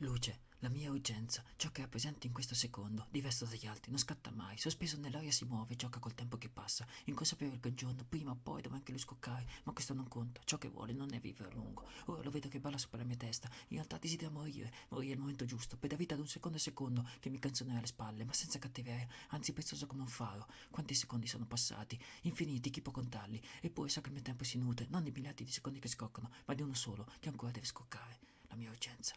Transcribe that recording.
Luce, la mia urgenza, ciò che è presente in questo secondo, diverso dagli altri, non scatta mai, sospeso nell'aria si muove, gioca col tempo che passa, inconsapevole che un giorno, prima o poi, dovrà anche lui scoccare, ma questo non conta, ciò che vuole non è vivere a lungo. Ora lo vedo che balla sopra la mia testa, in realtà desidera morire, morire al momento giusto, per la vita ad un secondo e secondo che mi canzonerà alle spalle, ma senza cattiveria, anzi prezioso come un faro. Quanti secondi sono passati? Infiniti, chi può contarli? Eppure so che il mio tempo si nutre, non di miliardi di secondi che scoccano, ma di uno solo, che ancora deve scoccare, la mia urgenza.